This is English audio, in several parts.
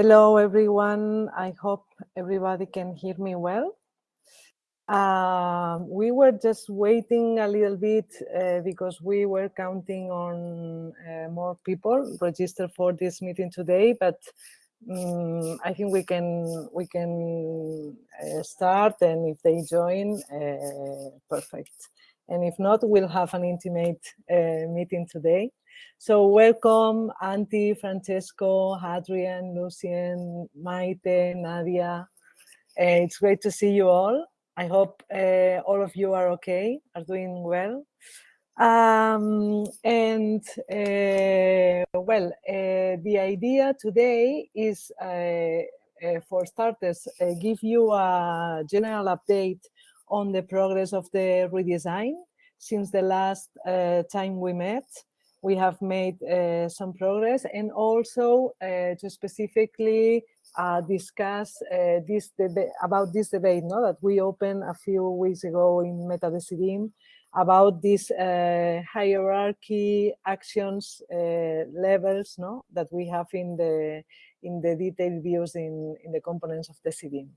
Hello, everyone. I hope everybody can hear me well. Um, we were just waiting a little bit uh, because we were counting on uh, more people registered for this meeting today, but um, I think we can we can uh, start, and if they join, uh, perfect. And if not, we'll have an intimate uh, meeting today. So welcome, Antti, Francesco, Hadrian, Lucien, Maite, Nadia. Uh, it's great to see you all. I hope uh, all of you are okay, are doing well. Um, and uh, well, the idea today is, for starters, give you a general update on the progress of the redesign since the last time we met we have made uh, some progress and also uh, to specifically uh, discuss uh, this about this debate no, that we opened a few weeks ago in MetaDecidim about this uh, hierarchy actions uh, levels no, that we have in the in the detailed views in, in the components of Decidim.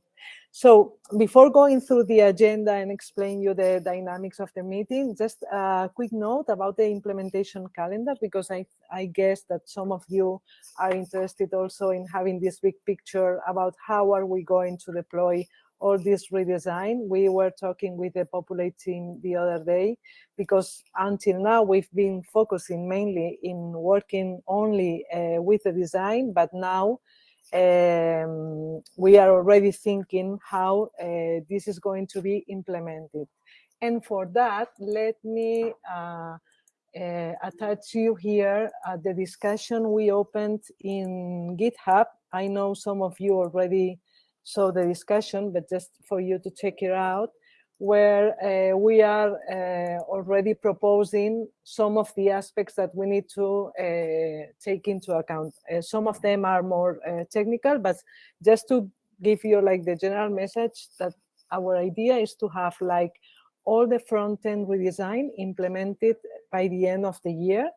So before going through the agenda and explain you the dynamics of the meeting, just a quick note about the implementation calendar, because I, I guess that some of you are interested also in having this big picture about how are we going to deploy all this redesign. We were talking with the Populate team the other day, because until now we've been focusing mainly in working only uh, with the design, but now um, we are already thinking how uh, this is going to be implemented. And for that, let me uh, uh, attach you here at the discussion we opened in GitHub. I know some of you already saw the discussion, but just for you to check it out where uh, we are uh, already proposing some of the aspects that we need to uh, take into account. Uh, some of them are more uh, technical, but just to give you like the general message that our idea is to have like all the front-end redesign implemented by the end of the year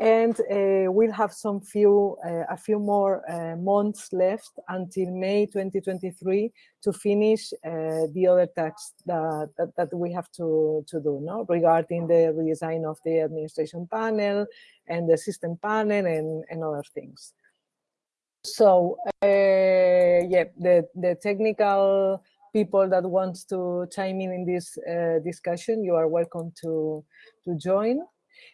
and uh, we'll have some few uh, a few more uh, months left until May 2023 to finish uh, the other tasks that, that, that, we have to, to do no? regarding the redesign of the administration panel and the system panel and, and other things. So uh, yeah, the, the technical people that wants to chime in in this uh, discussion, you are welcome to, to join.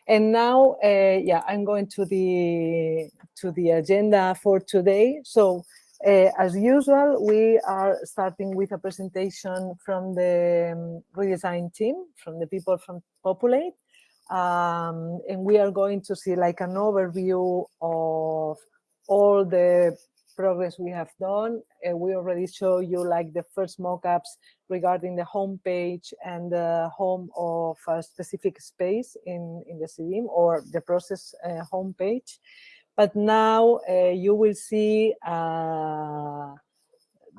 And now, uh, yeah, I'm going to the to the agenda for today. So, uh, as usual, we are starting with a presentation from the um, redesign team, from the people from Populate, um, and we are going to see like an overview of all the progress we have done. Uh, we already show you like the first mockups regarding the home page and the home of a specific space in, in the Decidim or the process uh, home page. But now uh, you will see uh,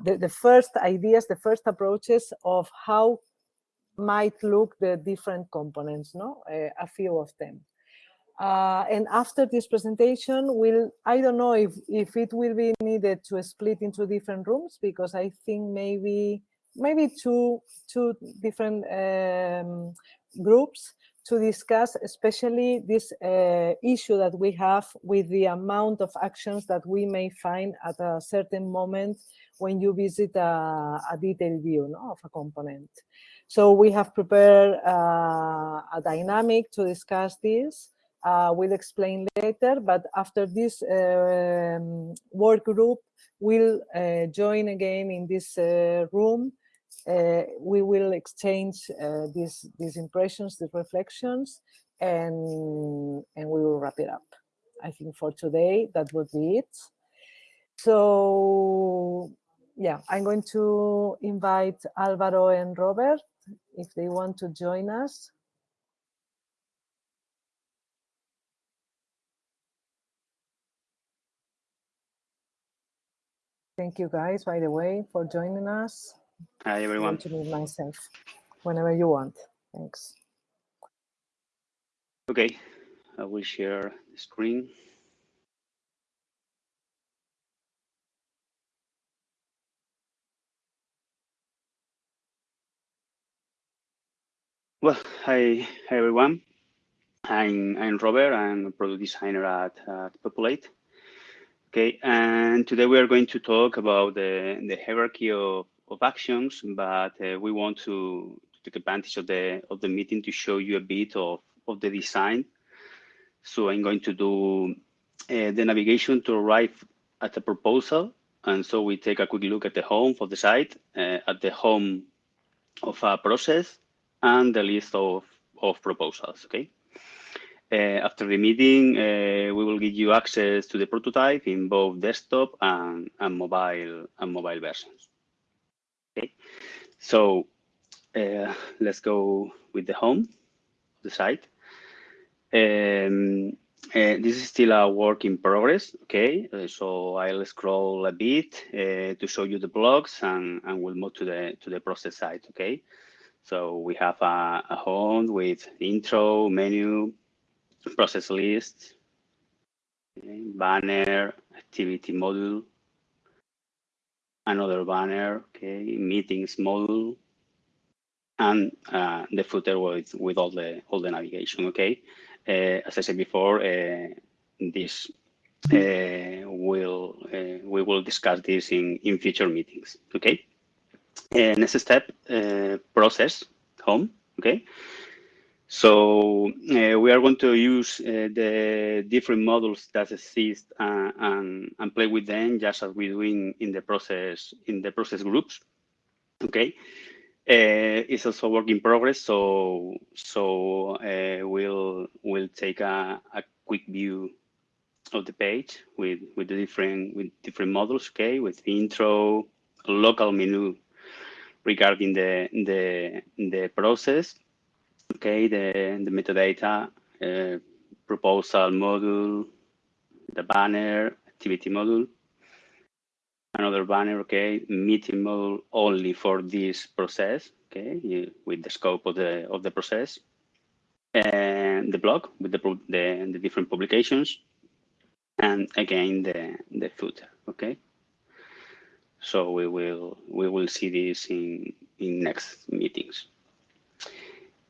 the, the first ideas, the first approaches of how might look the different components, no? Uh, a few of them. Uh, and after this presentation, will I don't know if, if it will be needed to split into different rooms because I think maybe maybe two two different um, groups to discuss especially this uh, issue that we have with the amount of actions that we may find at a certain moment when you visit a, a detailed view no, of a component. So we have prepared uh, a dynamic to discuss this uh, we'll explain later, but after this um, work group will uh, join again in this uh, room. Uh, we will exchange uh, these, these impressions, these reflections, and, and we will wrap it up. I think for today, that would be it. So yeah, I'm going to invite Alvaro and Robert if they want to join us. Thank you guys, by the way, for joining us. Hi, everyone. to meet myself whenever you want. Thanks. Okay, I will share the screen. Well, hi, hi everyone. I'm, I'm Robert, I'm a product designer at, at Populate. Okay, and today we are going to talk about the, the hierarchy of, of actions, but uh, we want to, take advantage of the of the meeting to show you a bit of, of the design. So I'm going to do uh, the navigation to arrive at a proposal. And so we take a quick look at the home for the site, uh, at the home of a process, and the list of, of proposals, okay? Uh, after the meeting, uh, we will give you access to the prototype in both desktop and, and mobile and mobile versions. Okay, so uh, let's go with the home the site. Um, uh, this is still a work in progress, okay? Uh, so I'll scroll a bit uh, to show you the blocks and, and we'll move to the to the process site. okay? So we have a, a home with intro, menu, process list, okay, banner, activity module, another banner, okay, meetings module, and uh, the footer with with all the all the navigation. Okay, uh, as I said before, uh, this uh, will uh, we will discuss this in in future meetings. Okay. Uh, next step, process home. Okay. So uh, we are going to use uh, the different models that exist uh, and, and play with them just as we do in, in the process in the process groups. Okay, uh, it's also work in progress. So so uh, we'll we'll take a, a quick view of the page with with the different with different models. Okay, with the intro, local menu regarding the the the process okay, the, the metadata, uh, proposal module, the banner, activity module, another banner, okay, meeting module only for this process, okay, with the scope of the of the process, and the blog with the the, the different publications, and again the the footer, okay. So we will we will see this in in next meetings.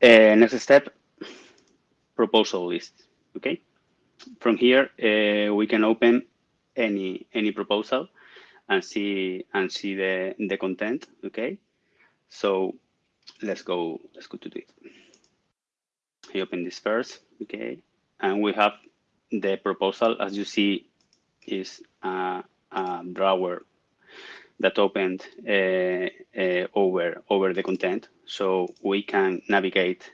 Uh, next step, proposal list. Okay. From here, uh, we can open any any proposal and see and see the the content. Okay. So let's go. Let's go to it. I open this first. Okay, and we have the proposal as you see is a, a drawer that opened uh, uh, over over the content, so we can navigate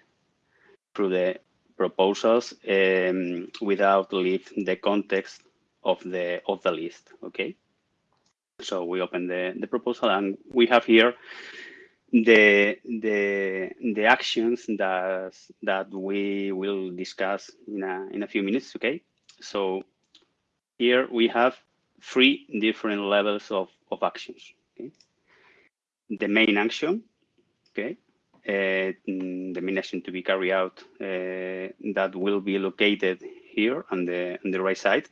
through the proposals um, without leave the context of the of the list. Okay, so we open the the proposal and we have here the the the actions that that we will discuss in a in a few minutes. Okay, so here we have three different levels of, of actions. Okay? The main action, okay, the mination to be carried out uh, that will be located here on the on the right side,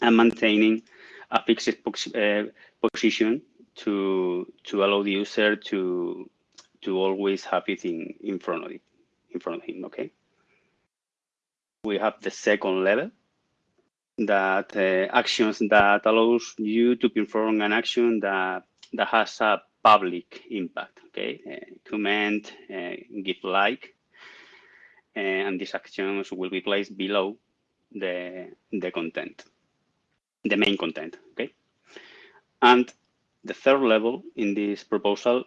and maintaining a fixed uh, position to to allow the user to to always have it in in front of it in front of him. Okay. We have the second level, that uh, actions that allows you to perform an action that that has a public impact. Okay, uh, comment, uh, give like, and these actions will be placed below the the content, the main content. Okay, and the third level in this proposal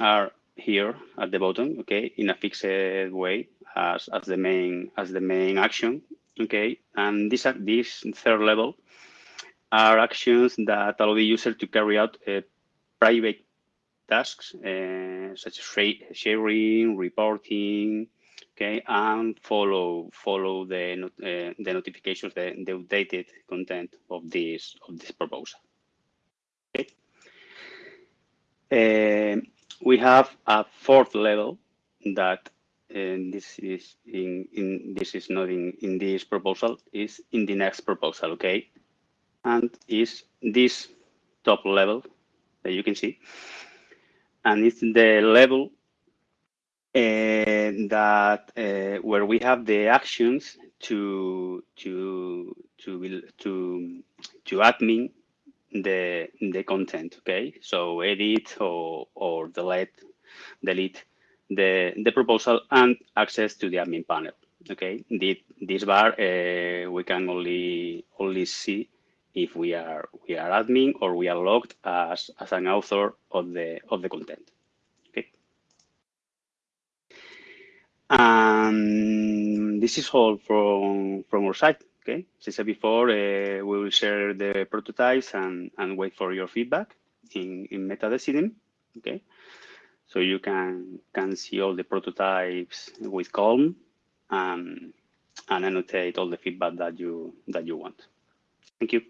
are here at the bottom. Okay, in a fixed way as as the main as the main action Okay, and this, this third level are actions that allow the user to carry out a private tasks uh, such as sharing, reporting, okay, and follow follow the uh, the notifications, the, the updated content of this of this proposal. Okay. Uh, we have a fourth level that and this is in, in this is not in, in this proposal, is in the next proposal, okay? And is this top level that you can see. And it's the level uh, that uh, where we have the actions to to to to to admin the the content. Okay, so edit or or delete delete the the proposal and access to the admin panel. Okay, the, this bar uh, we can only only see if we are we are admin or we are logged as as an author of the of the content. Okay. And this is all from from our side. Okay, as I said before, uh, we will share the prototypes and and wait for your feedback in in MetaDecidim. Okay, so you can can see all the prototypes with Calm and and annotate all the feedback that you that you want. Thank you.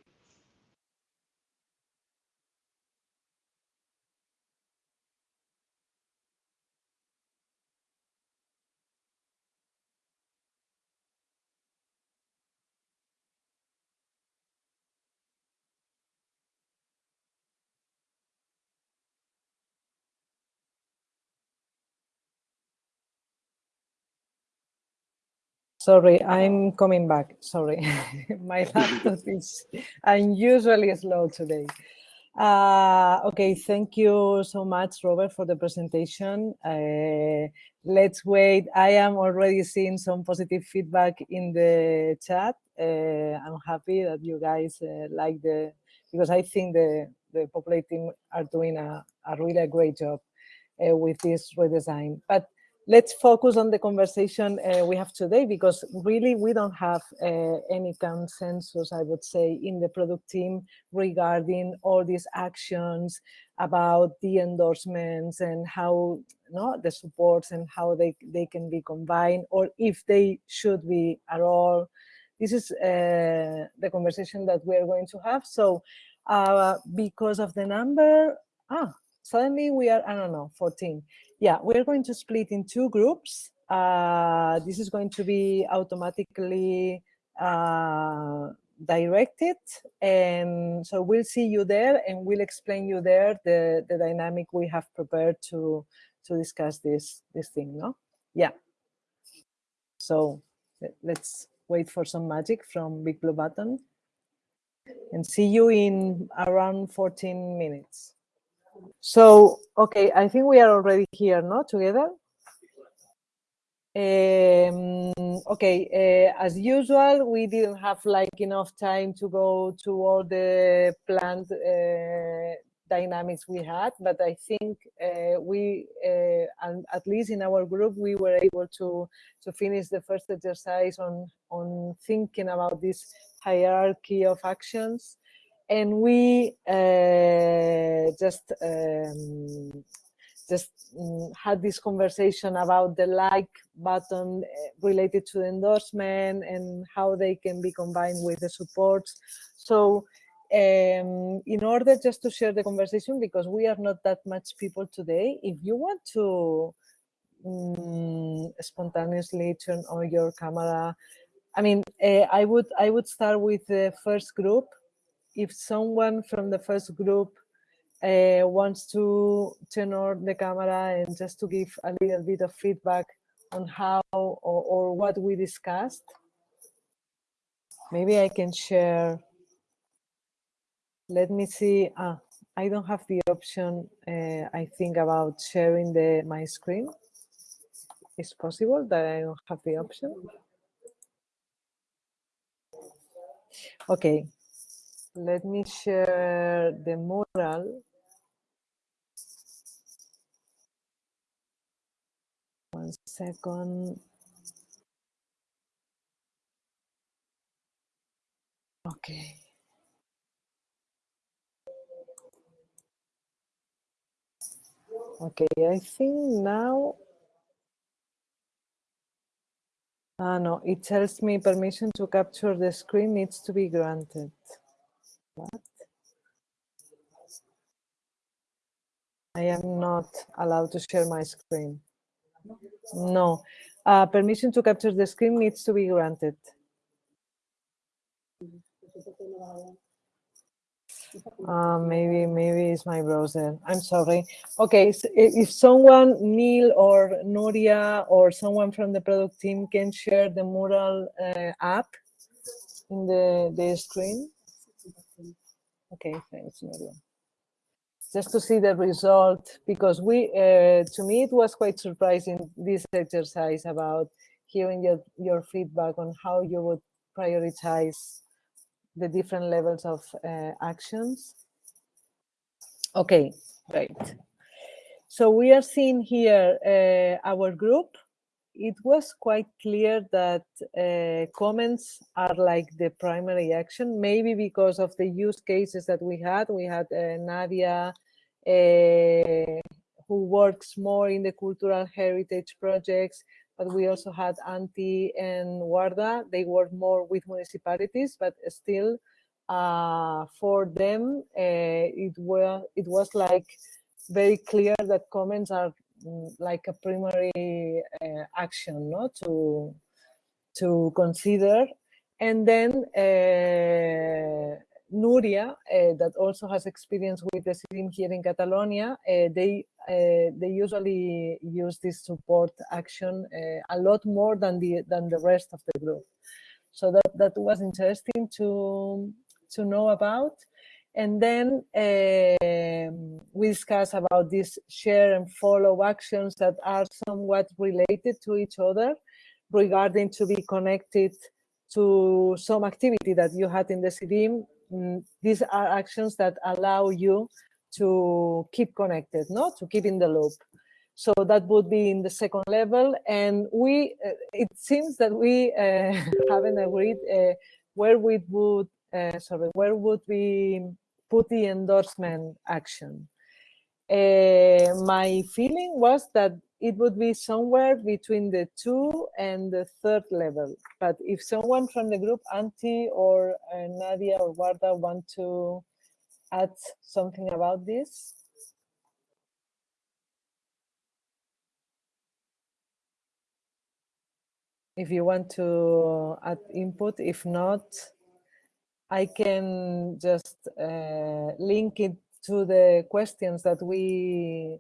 Sorry, I'm coming back. Sorry, my laptop is unusually slow today. Uh, okay, thank you so much, Robert, for the presentation. Uh, let's wait. I am already seeing some positive feedback in the chat. Uh, I'm happy that you guys uh, like the, because I think the, the Populate team are doing a, a really great job uh, with this redesign. But let's focus on the conversation uh, we have today because really we don't have uh, any consensus, I would say, in the product team regarding all these actions about the endorsements and how no, the supports and how they, they can be combined or if they should be at all. This is uh, the conversation that we're going to have. So uh, because of the number, ah, suddenly we are, I don't know, 14 yeah, we're going to split in two groups. Uh, this is going to be automatically uh, directed. And so we'll see you there and we'll explain you there the, the dynamic we have prepared to, to discuss this, this thing, no? Yeah. So let's wait for some magic from Big Blue Button and see you in around 14 minutes. So, okay, I think we are already here, no, together? Um, okay, uh, as usual, we didn't have like enough time to go to all the planned uh, dynamics we had, but I think uh, we, uh, and at least in our group, we were able to to finish the first exercise on on thinking about this hierarchy of actions and we uh, just um, just um, had this conversation about the like button uh, related to the endorsement and how they can be combined with the supports. So um, in order just to share the conversation, because we are not that much people today, if you want to um, spontaneously turn on your camera, I mean, uh, I would I would start with the first group if someone from the first group uh, wants to turn on the camera and just to give a little bit of feedback on how or, or what we discussed, maybe I can share. Let me see. Ah, I don't have the option, uh, I think, about sharing the my screen. It's possible that I don't have the option. Okay, let me share the mural. One second. Okay. Okay, I think now, ah, no, it tells me permission to capture the screen needs to be granted. What? I am not allowed to share my screen. No, uh, permission to capture the screen needs to be granted. Uh, maybe maybe it's my browser. I'm sorry. Okay, so if someone, Neil or Nuria or someone from the product team can share the Mural uh, app in the, the screen. Okay, thanks, Nuria. Just to see the result, because we, uh, to me, it was quite surprising, this exercise about hearing your, your feedback on how you would prioritize the different levels of uh, actions. Okay, great. So we are seeing here uh, our group. It was quite clear that uh, comments are like the primary action, maybe because of the use cases that we had. We had uh, Nadia, uh, who works more in the cultural heritage projects, but we also had Antti and Warda. They work more with municipalities, but still uh, for them, uh, it, were, it was like very clear that comments are like a primary uh, action no? to, to consider. And then uh, Nuria, uh, that also has experience with the Decidim here in Catalonia, uh, they uh, they usually use this support action a lot more than the than the rest of the group. So that that was interesting to to know about. And then uh, we discuss about these share and follow actions that are somewhat related to each other regarding to be connected to some activity that you had in the Decidim Mm, these are actions that allow you to keep connected, no? to keep in the loop. So that would be in the second level. And we, uh, it seems that we uh, haven't agreed uh, where we would, uh, sorry, where would we put the endorsement action. Uh, my feeling was that it would be somewhere between the two and the third level. But if someone from the group, Antti or uh, Nadia or Warda want to add something about this? If you want to add input, if not, I can just uh, link it to the questions that we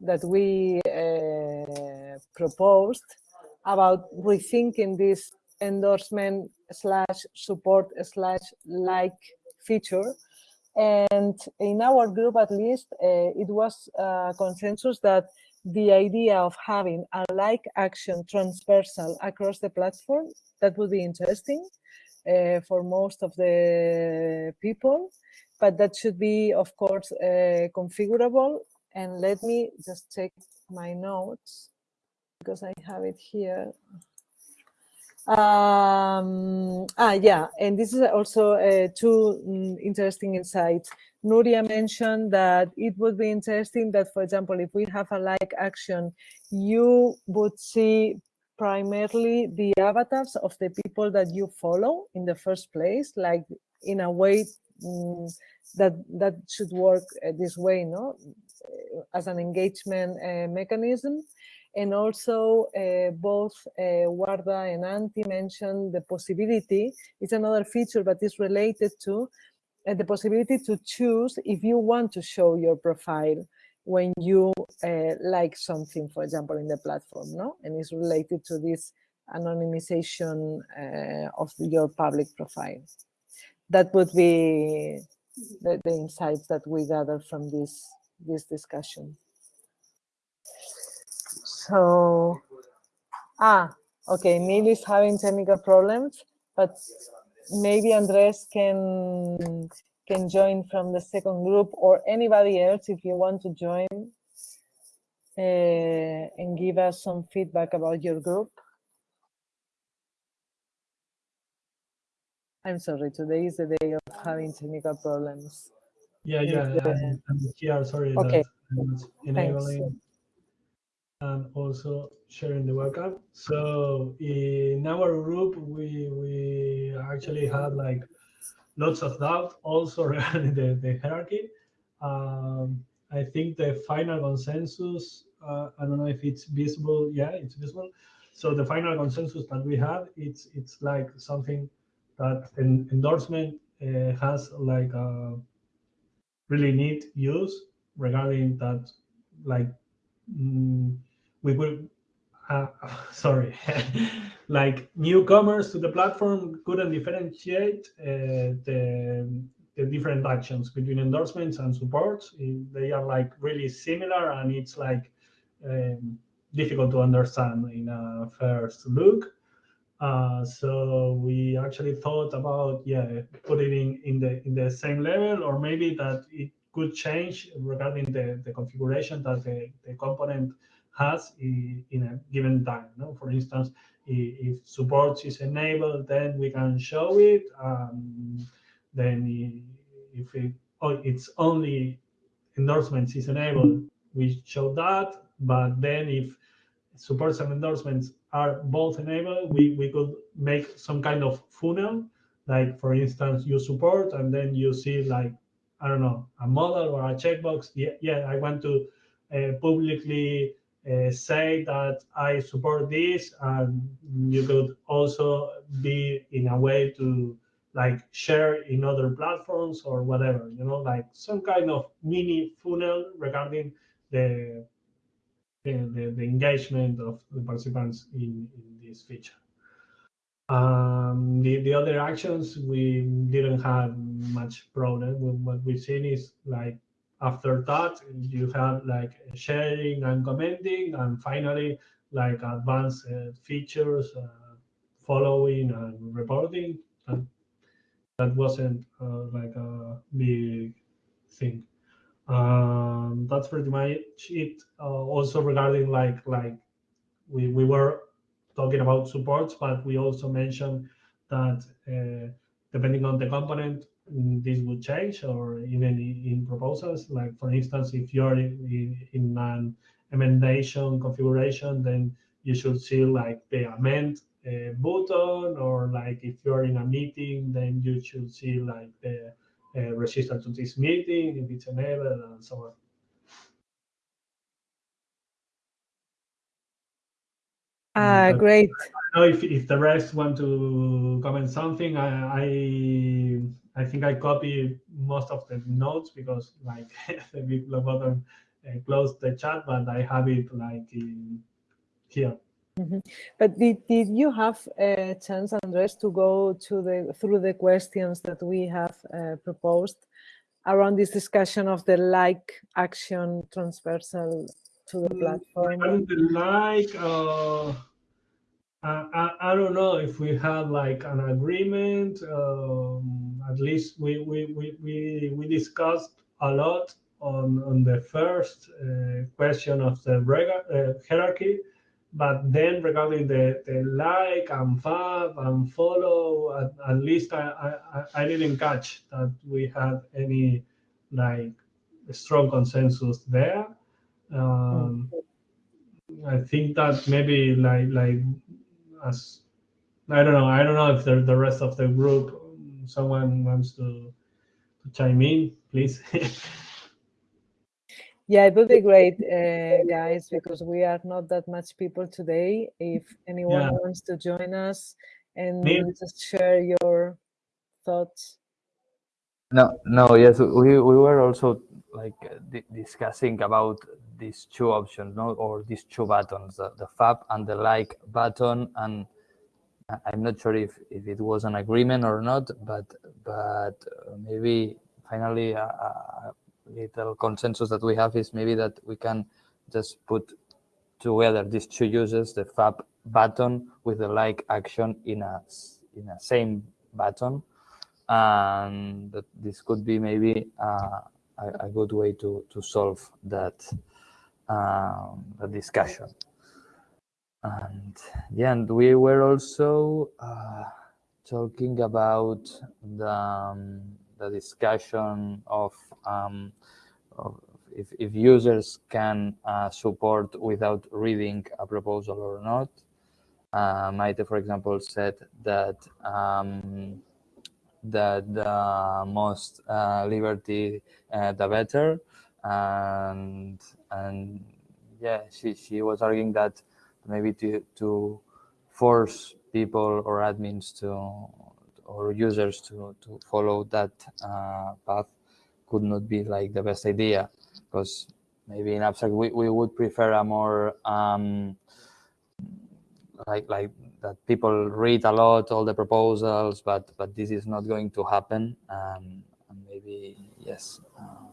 that we uh, proposed about rethinking this endorsement slash support slash like feature. And in our group, at least, uh, it was a consensus that the idea of having a like action transversal across the platform, that would be interesting uh, for most of the people, but that should be, of course, uh, configurable and let me just check my notes because I have it here. Um, ah, yeah, and this is also uh, two um, interesting insights. Nuria mentioned that it would be interesting that, for example, if we have a like action, you would see primarily the avatars of the people that you follow in the first place, like in a way um, that that should work uh, this way, no? as an engagement uh, mechanism. And also uh, both uh, Warda and Antti mentioned the possibility, it's another feature, but it's related to the possibility to choose if you want to show your profile when you uh, like something, for example, in the platform, no? And it's related to this anonymization uh, of your public profile. That would be the, the, insights that we gather from this this discussion. So, ah, okay, Neil is having technical problems, but maybe Andres can can join from the second group or anybody else if you want to join uh, and give us some feedback about your group. I'm sorry, today is the day of having technical problems. Yeah, yeah, I'm, I'm here. Sorry okay. enabling Thanks. and also sharing the webcam. So in our group, we we actually had like lots of doubt also regarding the, the hierarchy. Um, I think the final consensus, uh, I don't know if it's visible. Yeah, it's visible. So the final consensus that we have, it's it's like something that an endorsement uh, has like a really neat use regarding that, like mm, we will. Uh, sorry, like newcomers to the platform couldn't differentiate uh, the the different actions between endorsements and supports. They are like really similar, and it's like um, difficult to understand in a first look. Uh, so we actually thought about yeah putting in in the in the same level, or maybe that it could change regarding the, the configuration that the, the component has in, in a given time. No? For instance, if, support is enabled, then we can show it. Um, then if it, oh, it's only endorsements is enabled, we show that. But then if supports and endorsements are both enabled, we, we could make some kind of funnel. Like for instance, you support and then you see like, I don't know, a model or a checkbox. Yeah, yeah I want to uh, publicly uh, say that I support this. And you could also be in a way to like share in other platforms or whatever, you know, like some kind of mini funnel regarding the the, the, engagement of the participants in, in this feature. Um, the, the other actions, we didn't have much problem. What we've seen is like after that, you have like sharing and commenting, and finally, like advanced uh, features, uh, following and reporting. And that wasn't uh, like a big thing um, that's pretty much it. Uh, also regarding like like we we were talking about supports, but we also mentioned that uh, depending on the component, this would change, or even in proposals. Like for instance, if you're in, in an emendation configuration, then you should see like the amend uh, button, or like if you're in a meeting, then you should see like the uh, register to this meeting if it's enabled and so on. Uh, great. I don't know if, if the rest want to comment something. I, I I think I copy most of the notes because like the big blue button uh, closed the chat, but I have it like in here. Mm -hmm. But did, did you have a chance, Andres, to go to the through the questions that we have uh, proposed around this discussion of the like action transversal to the mm, platform? the like, uh, I, I, don't know if we had like an agreement. Um, at least we, we, we, we, we discussed a lot on, on the first uh, question of the uh, hierarchy but then regarding the, the like and fab and follow, at, at least I, I, I didn't catch that we had any like strong consensus there. Um, I think that maybe like like as I don't know I don't know if the the rest of the group someone wants to to chime in, please. Yeah, it would be great, uh, guys, because we are not that much people today. If anyone yeah. wants to join us and just share your thoughts. No, no, yes, we, we were also like discussing about these two options, no, or these two buttons, the, the fab and the like button, and I'm not sure if, if it was an agreement or not, but but maybe finally a, uh little consensus that we have is maybe that we can just put together these two uses, the fab button with the like action in a in a same button, and this could be maybe uh, a, good way to to solve that um, the discussion. And yeah, and we were also uh, talking about the um, the discussion of, um, of if, if, users can uh, support without reading a proposal or not. Uh, Maite, for example, said that um, that the most uh, liberty, uh, the better, and and yeah, she she was arguing that maybe to to force people or admins to or users to, to follow that uh, path could not be like the best idea. Because maybe in abstract we, we would prefer a more um, like like that people read a lot all the proposals but but this is not going to happen. Um, and maybe yes uh,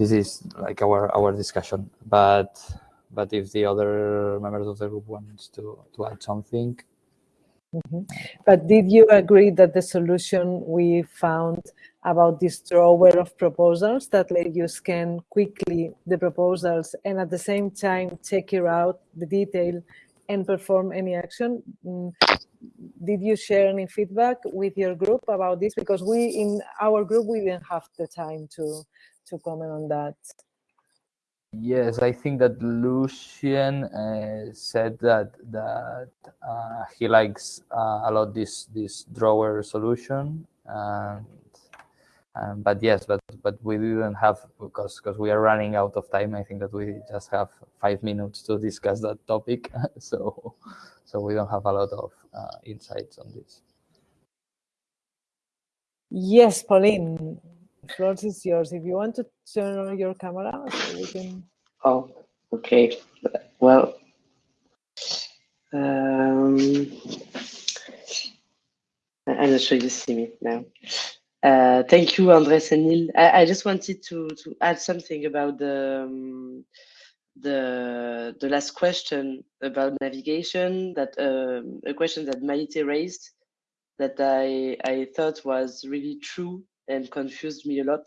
this is like our our discussion. But but if the other members of the group wants to to add something. Mm -hmm. But did you agree that the solution we found about this drawer of proposals that let you scan quickly the proposals and at the same time check out the detail and perform any action? Mm, did you share any feedback with your group about this? Because we in our group we didn't have the time to to comment on that. Yes, I think that Lucien uh, said that that uh, he likes uh, a lot this this drawer solution, um, but yes, but but we didn't have because because we are running out of time. I think that we just have five minutes to discuss that topic, so so we don't have a lot of uh, insights on this. Yes, Pauline floor is yours. If you want to turn on your camera, so we can. Oh, okay. Well, um, I'm not sure you see me now. Uh, thank you, Andres and Neil. I, I, just wanted to to add something about the um, the the last question about navigation. That um, a question that Maite raised that I I thought was really true and confused me a lot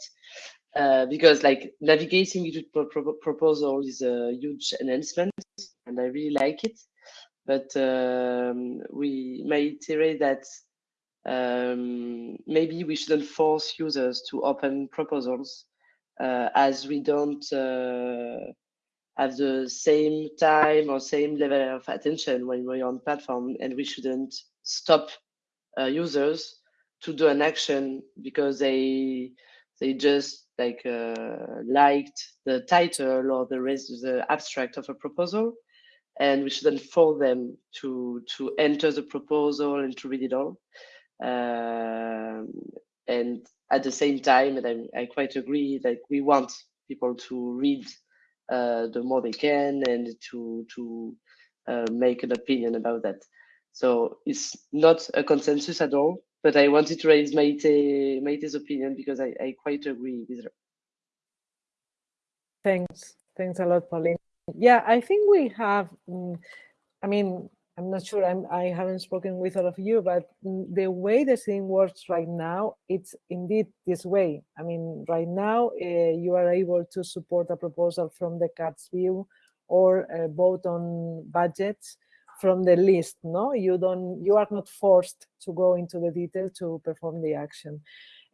uh, because like navigating to pro pro proposal is a huge enhancement and I really like it. But um, we may iterate that um, maybe we shouldn't force users to open proposals uh, as we don't uh, have the same time or same level of attention when we're on platform and we shouldn't stop uh, users to do an action because they they just like uh, liked the title or the the abstract of a proposal and we shouldn't force them to to enter the proposal and to read it all and at the same time and I, I quite agree that we want people to read uh, the more they can and to to uh, make an opinion about that so it's not a consensus at all but I wanted to raise Maite, Maite's opinion because I, I quite agree with her. Thanks. Thanks a lot, Pauline. Yeah, I think we have, mm, I mean, I'm not sure, I'm, I haven't spoken with all of you, but the way the thing works right now, it's indeed this way. I mean, right now, uh, you are able to support a proposal from the CATS view or uh, vote on budgets from the list no you don't you are not forced to go into the detail to perform the action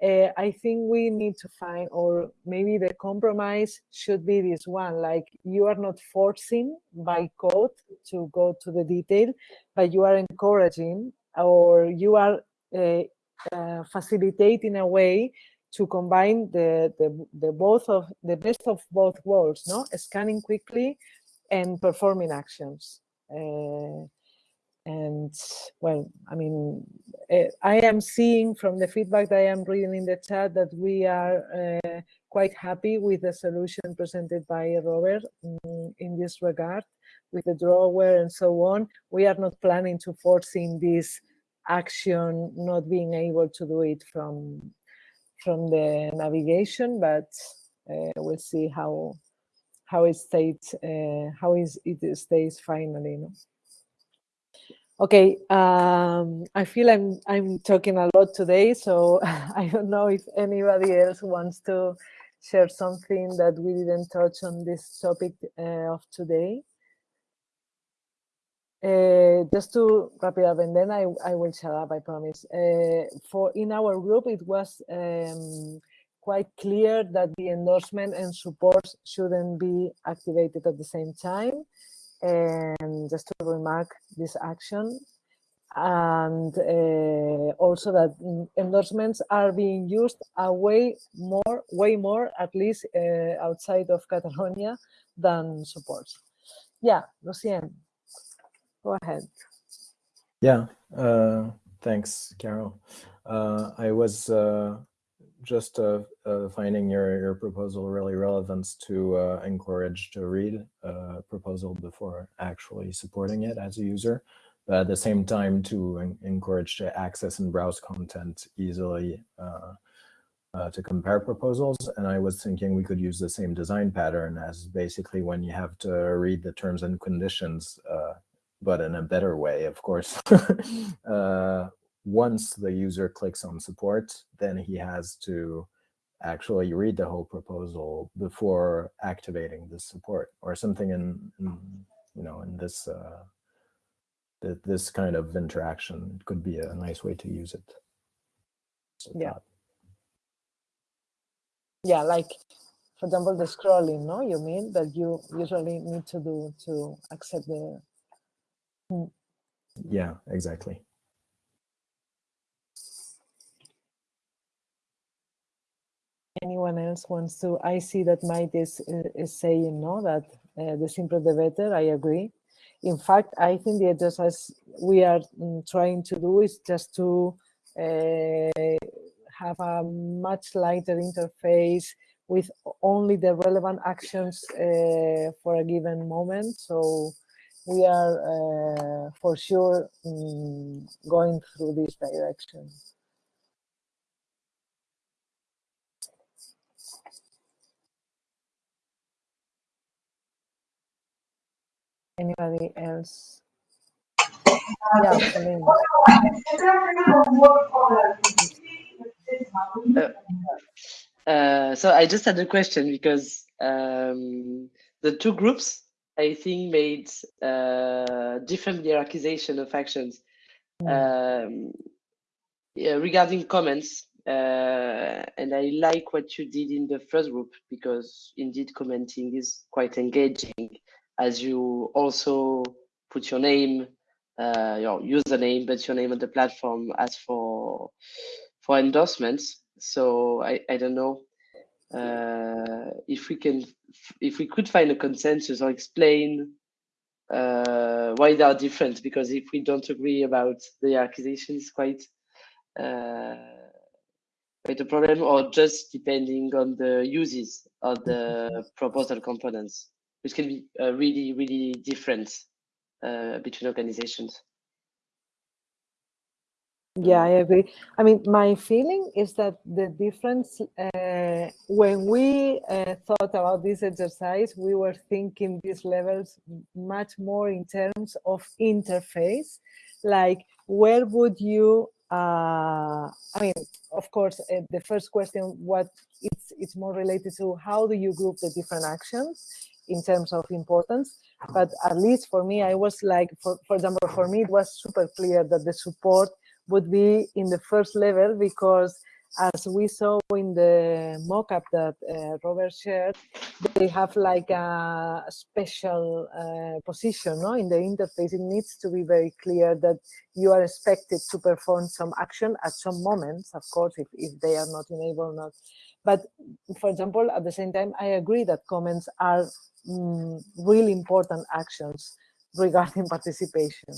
uh, I think we need to find, or maybe the compromise should be this one, like you are not forcing by code to go to the detail, but you are encouraging or you are uh, uh, facilitating a way to combine the, the, the both of the best of both worlds, no? Scanning quickly and performing actions. Uh, and well, I mean, uh, I am seeing from the feedback that I am reading in the chat that we are uh, quite happy with the solution presented by Robert um, in this regard, with the drawer and so on. We are not planning to forcing this action, not being able to do it from from the navigation, but uh, we'll see how how it stays uh, how is it stays finally. No? Okay, um, I feel I'm I'm talking a lot today, so I don't know if anybody else wants to share something that we didn't touch on this topic uh, of today. Uh, just to wrap it up, and then I, I will shut up, I promise. Uh, for in our group, it was um, quite clear that the endorsement and support shouldn't be activated at the same time and just to remark this action and uh, also that endorsements are being used a way more way more at least uh, outside of catalonia than support yeah lucien go ahead. Yeah uh, thanks carol. Uh, i was uh, just uh, uh, finding your, your proposal really relevant to uh, encourage to read a proposal before actually supporting it as a user. But at the same time to encourage to access and browse content easily uh, uh, to compare proposals. And I was thinking we could use the same design pattern as basically when you have to read the terms and conditions, uh, but in a better way, of course. once the user clicks on support, then he has to actually read the whole proposal before activating the support or something in, in you know, in this uh, th this kind of interaction it could be a nice way to use it. So yeah. That. Yeah, like for example, the scrolling, no? You mean that you usually need to do to accept the. Hmm. Yeah, exactly. Anyone else wants to, I see that Maite is, is saying no, that uh, the simpler the better, I agree. In fact, I think the exercise we are mm, trying to do is just to uh, have a much lighter interface with only the relevant actions uh, for a given moment. So we are uh, for sure um, going through this direction. Anybody else? Yeah, uh, uh, so I just had a question because um, the two groups, I think, made uh, different hierarchization of actions. Mm. Um, yeah, regarding comments, uh, and I like what you did in the first group because indeed commenting is quite engaging as you also put your name, uh, your username, but your name on the platform as for for endorsements. So I, I don't know uh, if we can if we could find a consensus or explain uh, why they are different. Because if we don't agree about the acquisition, it's quite uh, quite a problem, or just depending on the uses of the proposal components which can be uh, really, really different uh, between organizations. Yeah, I agree. I mean, my feeling is that the difference, uh, when we uh, thought about this exercise, we were thinking these levels much more in terms of interface, like where would you, uh, I mean, of course, uh, the first question, what it's, it's more related to how do you group the different actions in terms of importance. But at least for me, I was like, for, for example, for me, it was super clear that the support would be in the first level because as we saw in the mock-up that uh, Robert shared, they have like a special uh, position no? in the interface. It needs to be very clear that you are expected to perform some action at some moments, of course, if, if they are not enabled, not. But for example, at the same time, I agree that comments are mm, really important actions regarding participation.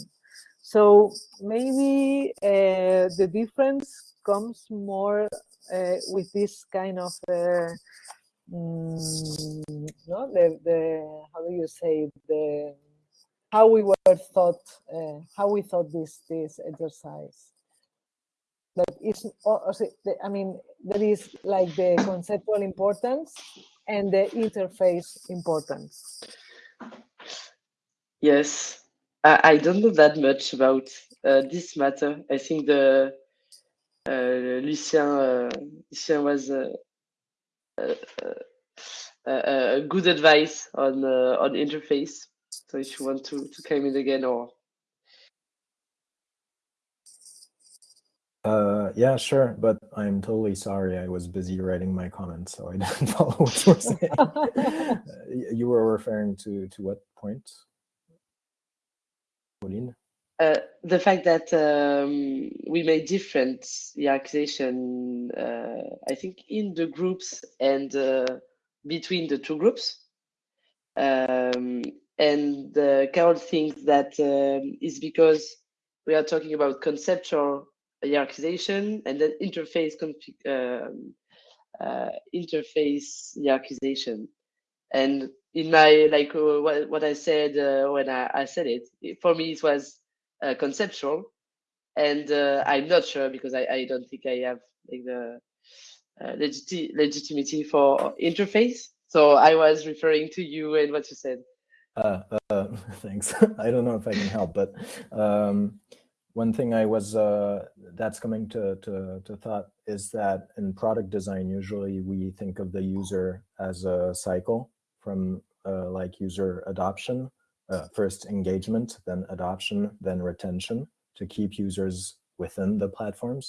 So maybe uh, the difference comes more uh, with this kind of uh, mm, no the the how do you say the how we were thought uh, how we thought this this exercise that is I mean there is like the conceptual importance and the interface importance. Yes, I, I don't know that much about uh, this matter. I think the Lucien, uh, Lucien was uh, uh, uh, good advice on on interface. So if you want to to come in again or Uh, yeah, sure, but I'm totally sorry. I was busy writing my comments, so I didn't follow what you were saying. uh, you were referring to to what point, Pauline? Uh, the fact that um, we made different hierarchization, uh, I think, in the groups and uh, between the two groups. Um, and Carol thinks that um, is because we are talking about conceptual hierarchization and then interface um, uh, interface hierarchization. And in my like uh, what, what I said uh, when I, I said it, for me it was uh, conceptual, and uh, I'm not sure because I, I don't think I have like the uh, legiti legitimacy for interface. So I was referring to you and what you said. Uh, uh, thanks. I don't know if I can help, but um, one thing I was uh, that's coming to, to, to thought is that in product design, usually we think of the user as a cycle from like user adoption, uh, first engagement, then adoption, then retention to keep users within the platforms.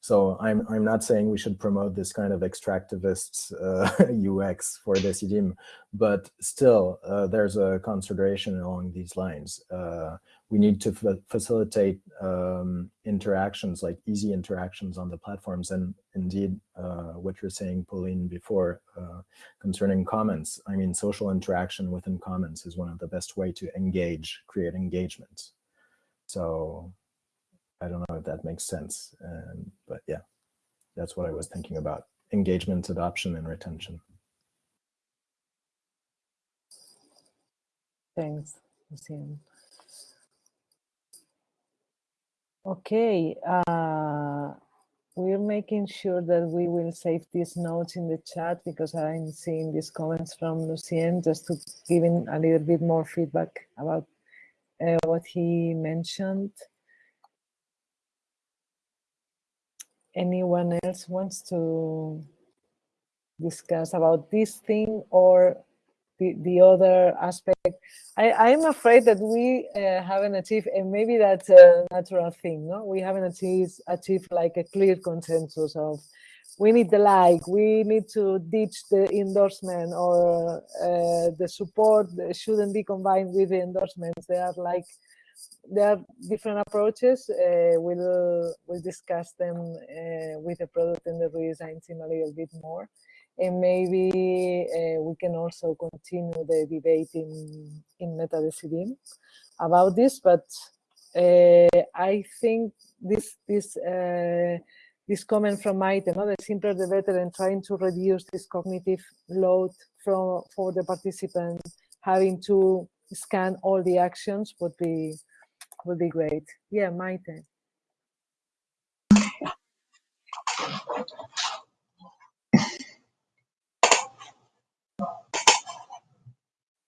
So I'm, I'm not saying we should promote this kind of extractivist uh, UX for Decidim, but still uh, there's a consideration along these lines. Uh, we need to facilitate um, interactions, like easy interactions on the platforms. And indeed, uh, what you're saying, Pauline, before uh, concerning comments, I mean, social interaction within comments is one of the best way to engage, create engagement. So I don't know if that makes sense, um, but yeah, that's what I was thinking about. Engagement, adoption, and retention. Thanks, Lucien. Okay, uh, we're making sure that we will save these notes in the chat because I'm seeing these comments from Lucien just to give him a little bit more feedback about uh, what he mentioned. Anyone else wants to discuss about this thing or the, the other aspect. I, I'm afraid that we uh, haven't achieved, and maybe that's a natural thing, no? We haven't achieved, achieved like a clear consensus of we need the like, we need to ditch the endorsement or uh, the support shouldn't be combined with the endorsements. They are like there are different approaches. Uh, we'll we'll discuss them uh, with the product and the redesign team a little bit more, and maybe uh, we can also continue the debate in in MetaDecidim about this. But uh, I think this this uh, this comment from Maite, you the simpler the better, and trying to reduce this cognitive load from for the participants having to scan all the actions would be would be great. Yeah, Maite.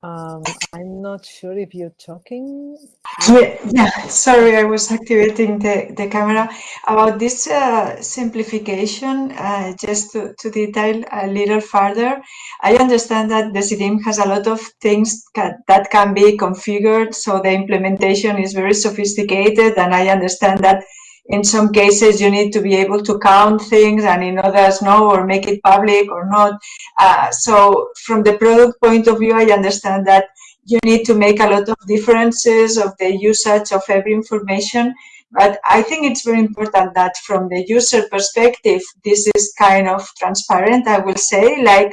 Um, I'm not sure if you're talking. Yeah, yeah, sorry, I was activating the, the camera. About this uh, simplification, uh, just to, to detail a little further, I understand that Decidim has a lot of things that can be configured, so the implementation is very sophisticated, and I understand that in some cases you need to be able to count things and in others no or make it public or not uh, so from the product point of view i understand that you need to make a lot of differences of the usage of every information but i think it's very important that from the user perspective this is kind of transparent i will say like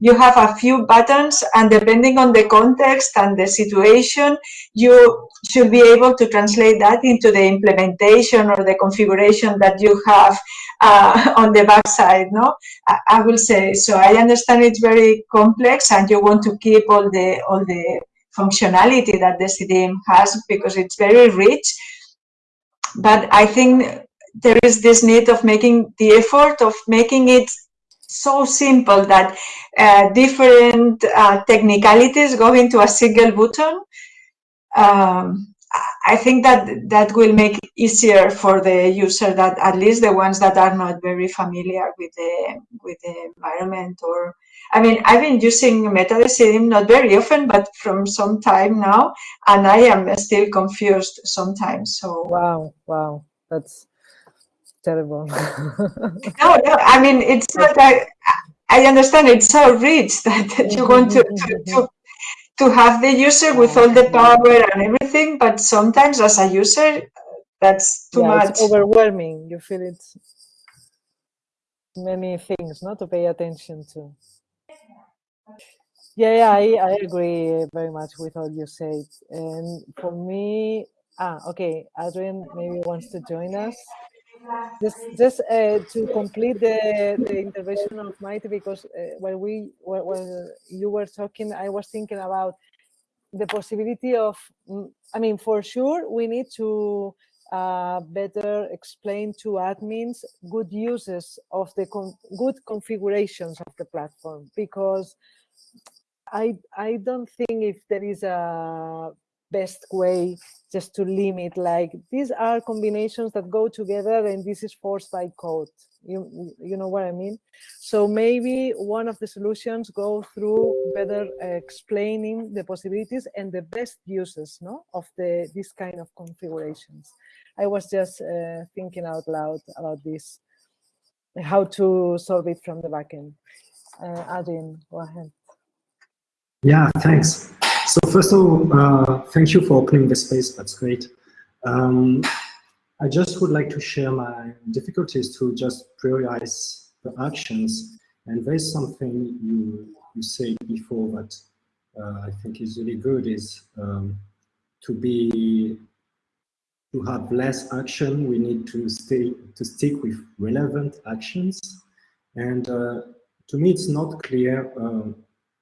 you have a few buttons and depending on the context and the situation, you should be able to translate that into the implementation or the configuration that you have uh, on the backside. No, I, I, will say so. I understand it's very complex, and you want to keep all the all the functionality that Decidim has because it's very rich. But I think there is this need of making the effort of making it so simple that uh, different uh, technicalities go into a single button. Um, I think that that will make easier for the user that at least the ones that are not very familiar with the with the environment or I mean I've been using MetaDecidim not very often but from some time now and I am still confused sometimes so wow wow that's terrible. no, no, I mean, it's not, I, I understand it's so rich that, that you want to, to, to, to have the user with all the power and everything, but sometimes as a user, that's too yeah, much. It's overwhelming. You feel it many things not to pay attention to. Yeah, yeah, I, I agree very much with all you said. And for me, ah, okay, Adrian maybe wants to join us. Just uh, to complete the, the intervention of Maite, because uh, while we while you were talking, I was thinking about the possibility of, mm, I mean, for sure, we need to uh, better explain to admins good uses of the con good configurations of the platform because I I don't think if there is a best way just to limit like these are combinations that go together and this is forced by code. You you know what i mean? So maybe one of the solutions go through better uh, explaining the possibilities and the best uses no of the this kind of configurations. I was just uh, thinking out loud about this how to solve it from the backend uh, adrian go ahead. Yeah thanks so first of all, uh, thank you for opening the space. That's great. Um, I just would like to share my difficulties to just prioritize the actions. And there's something you, you said before that uh, I think is really good is um, to be to have less action, we need to stay to stick with relevant actions. And uh, to me, it's not clear uh,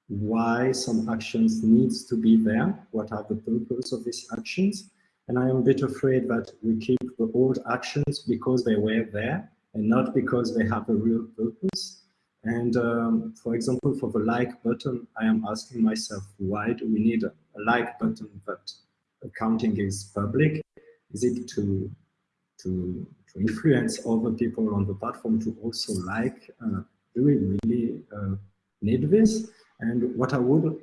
why some actions needs to be there, what are the purpose of these actions. And I am a bit afraid that we keep the old actions because they were there and not because they have a real purpose. And um, for example, for the like button, I am asking myself, why do we need a, a like button that accounting is public? Is it to, to, to influence other people on the platform to also like? Uh, do we really uh, need this? And what I would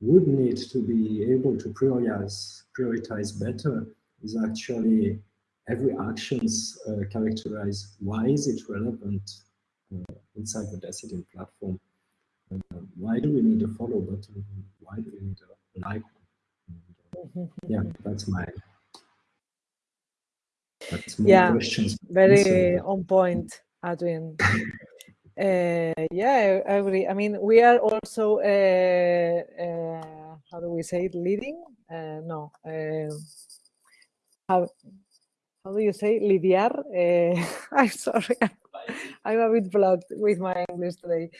would need to be able to prioritize prioritize better is actually every actions uh, characterize why is it relevant uh, inside the Decidim platform. Uh, why do we need a follow button? Why do we need a like? And, yeah, that's my that's my yeah, questions. Very on point, Adrian. Uh, yeah, I agree. I mean, we are also, uh, uh, how do we say it, leading? Uh, no, uh, how, how do you say lidiar? Uh, I'm sorry, I'm a bit blocked with my English today.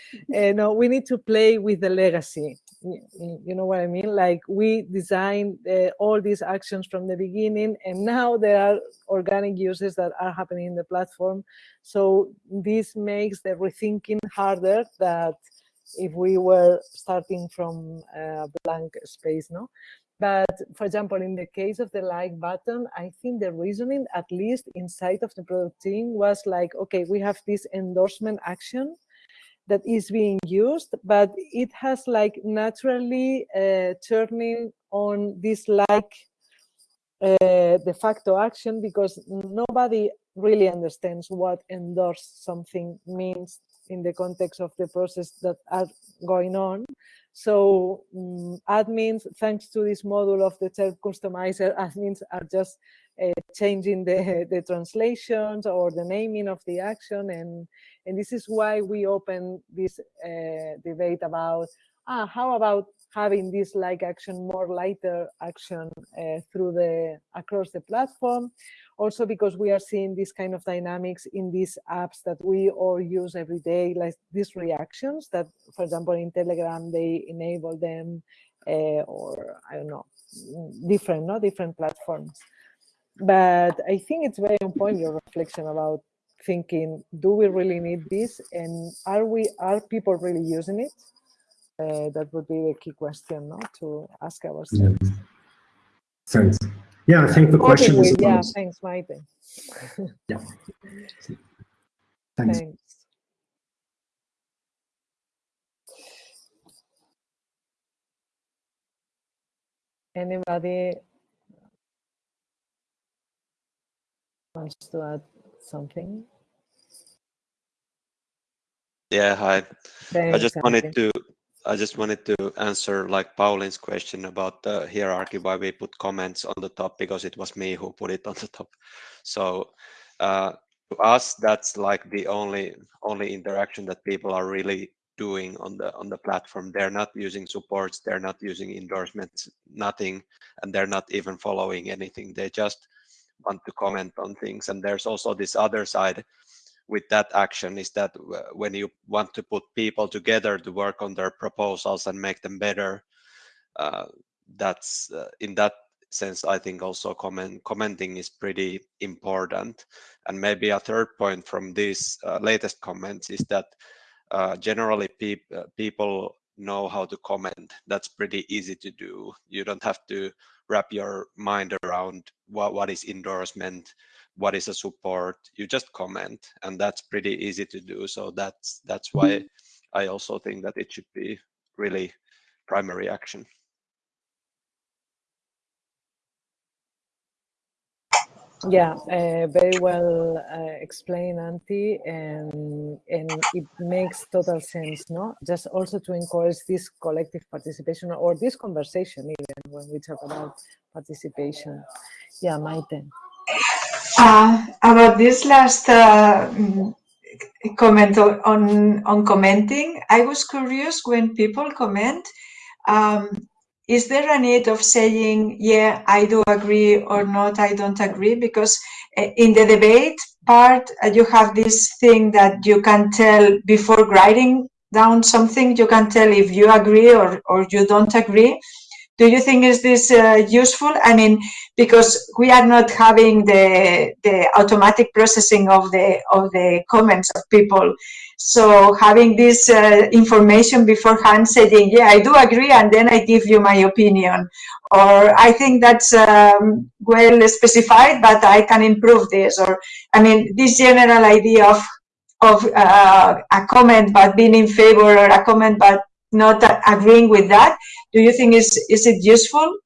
no, we need to play with the legacy. You know what I mean? Like we designed eh, all these actions from the beginning, and now there are organic uses that are happening in the platform so this makes the rethinking harder that if we were starting from eh, a blank space, no? But for example, in the case of the like button, I think the reasoning, at least inside of the product team, was like, okay, we have this endorsement action that is being used, but it has like naturally uh, turning on this like uh, de facto action because nobody really understands what endorse something means in the context of the process that are going on. So um, admins, thanks to this module of the chelp customizer, admins are just changing the, the translations or the naming of the action. And, and this is why we open this uh, debate about, ah, how about having this like action, more lighter action uh, through the, across the platform also because we are seeing this kind of dynamics in these apps that we all use every day, like these reactions that, for example, in Telegram, they enable them uh, or I don't know, different, no, different platforms. But I think it's very on point, your reflection about thinking, do we really need this? And are we, are people really using it? Uh, that would be the key question, no, to ask ourselves. Mm -hmm. Thanks. Yeah, I think the question is Yeah, thanks, Maite. yeah. Thanks. thanks. Anybody wants to add something? Yeah, hi. Thanks, I just wanted to I just wanted to answer like Pauline's question about the hierarchy, why we put comments on the top, because it was me who put it on the top. So uh, to us, that's like the only only interaction that people are really doing on the on the platform. They're not using supports, they're not using endorsements, nothing, and they're not even following anything. They just want to comment on things. And there's also this other side with that action is that when you want to put people together to work on their proposals and make them better, uh, that's uh, in that sense, I think also comment, commenting is pretty important. And maybe a third point from these uh, latest comments is that uh, generally pe uh, people know how to comment. That's pretty easy to do. You don't have to wrap your mind around what, what is endorsement, what is a support. You just comment, and that's pretty easy to do. So that's that's why mm-hmm. I also think that it should be really primary action. Yeah, uh, very well uh, explained, Antti, and and it makes total sense, no? Just also to encourage this collective participation or this conversation, even when we talk about participation. Yeah, my Maite. Uh, about this last uh, mm, comment on on commenting, I was curious when people comment. Um, is there a need of saying, yeah, I do agree or not, I don't agree? Because eh, in the debate part, uh, you have this thing that you can tell before writing down something, you can tell if you agree or, or you don't agree. Do you think is this uh, useful? I mean, because we are not having the the automatic processing of the of the comments of people. So having this uh, information beforehand saying, yeah, I do agree, and then I give you my opinion. Or I think that's um, well specified, but I can improve this. Or, I mean, this general idea of, of uh, a comment but being in favor or a comment but not agreeing with that, do you think is, is it useful?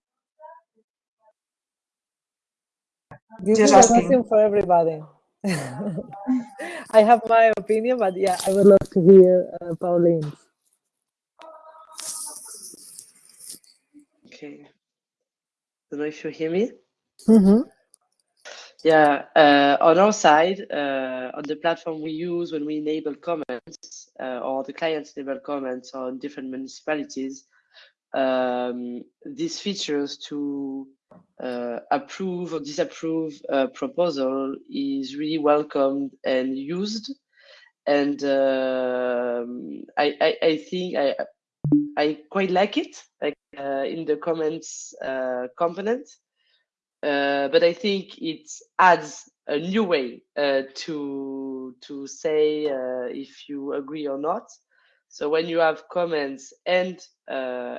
This Just is asking. for everybody. I have my opinion, but yeah, I would love to hear uh, Pauline. Okay. Don't know if you hear me. Mm -hmm. Yeah, uh, on our side, uh, on the platform we use when we enable comments uh, or the clients enable comments on different municipalities, um, these features to uh, approve or disapprove a proposal is really welcomed and used. And um, I, I, I, think I, I quite like it, like uh, in the comments uh, component. Uh, but I think it adds a new way uh, to to say uh, if you agree or not. So when you have comments and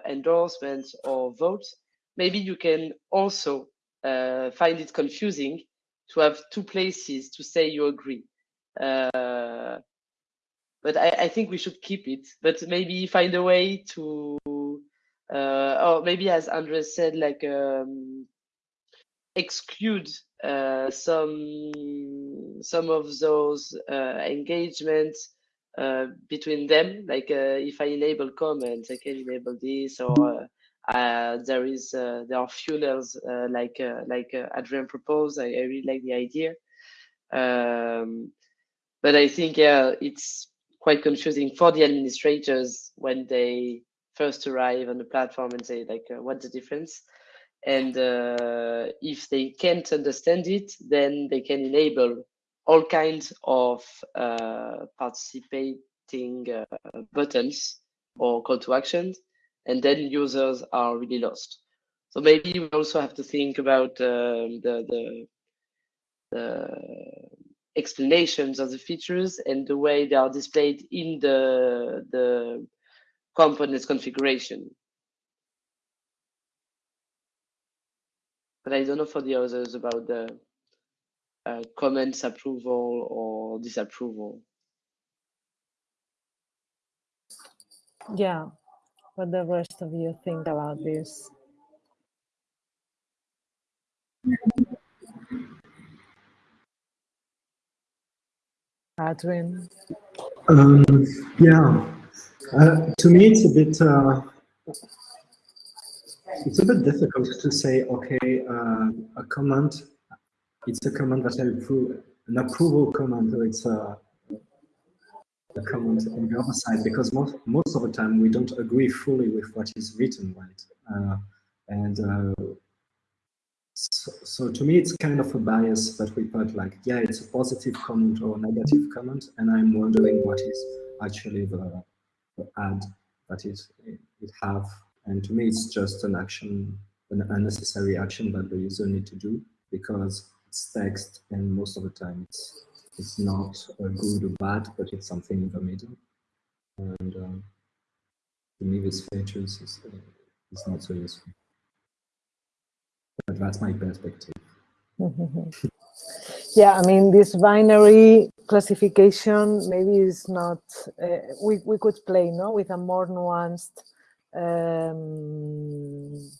endorsements or votes, maybe you can also uh, find it confusing to have two places to say you agree. Uh, but I, I, think we should keep it, but maybe find a way to, uh, or maybe as Andres said, like um, exclude uh, some some of those uh, engagements uh, between them. Like if I enable comments, I can enable this or there is uh, there are funnels uh, like like Adrian proposed. I, I, really like the idea, um, but I think yeah, it's quite confusing for the administrators when they first arrive on the platform and say like, what's the difference? And if they can't understand it, then they can enable all kinds of uh, participating uh, buttons or call to actions and then users are really lost. So maybe we also have to think about um, the, the, the explanations of the features and the way they are displayed in the the components configuration. But I don't know for the others about the uh, comments approval or disapproval. Yeah, what the rest of you think about this. Adrian? Um, yeah, uh, to me it's a bit uh, it's a bit difficult to say, okay, uh, a comment, it's a comment that I approve, an approval comment, or it's a the comment on the other side because most most of the time we don't agree fully with what is written, right? Uh, and uh, so, so, to me, it's kind of a bias that we put like, yeah, it's a positive comment or negative comment, and I'm wondering what is actually the, the ad that it, it have. And to me, it's just an action, an unnecessary action that the user need to do because it's text, and most of the time it's it's not good or bad, but it's something in the middle. And um, to me, this features is, is not so useful. But that's my perspective. yeah, I mean, this binary classification maybe is not, uh, we, we could play no, with a more nuanced um,